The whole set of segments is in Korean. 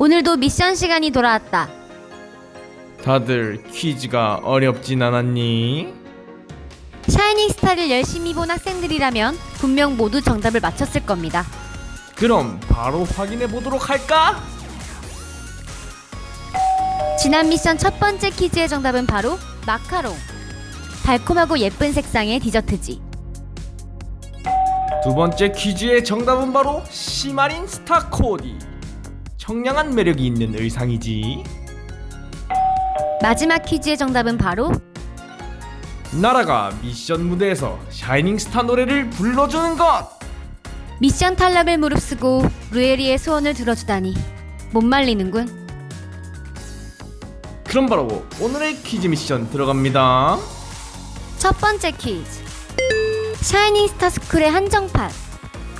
오늘도 미션 시간이 돌아왔다. 다들 퀴즈가 어렵진 않았니? 샤이닝 스타를 열심히 본 학생들이라면 분명 모두 정답을 맞췄을 겁니다. 그럼 바로 확인해 보도록 할까? 지난 미션 첫 번째 퀴즈의 정답은 바로 마카롱. 달콤하고 예쁜 색상의 디저트지. 두 번째 퀴즈의 정답은 바로 시마린 스타 코디. 청량한 매력이 있는 의상이지. 마지막 퀴즈의 정답은 바로 나라가 미션 무대에서 샤이닝 스타 노래를 불러주는 것. 미션 탈락을 무릅쓰고 루에리의 소원을 들어주다니 못 말리는군. 그럼 바로 오늘의 퀴즈 미션 들어갑니다. 첫 번째 퀴즈. 샤이닝 스타 스쿨의 한정판.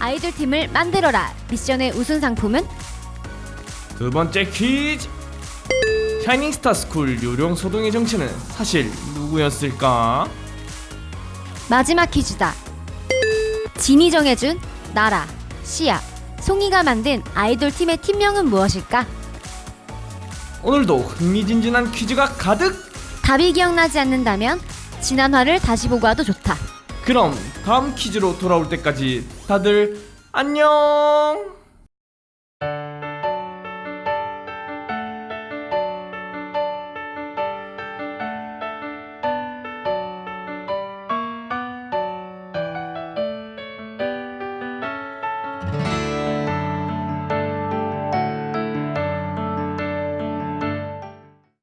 아이돌 팀을 만들어라. 미션의 우승 상품은 두 번째 퀴즈. 샤이닝 스타 스쿨 요령 소동의 정체는 사실 누구였을까? 마지막 퀴즈다. 진이 정해준 나라, 시아, 송이가 만든 아이돌 팀의 팀명은 무엇일까? 오늘도 흥미진진한 퀴즈가 가득. 답이 기억나지 않는다면 지난 화를 다시 보고 와도 좋다. 그럼 다음 퀴즈로 돌아올 때까지 다들 안녕.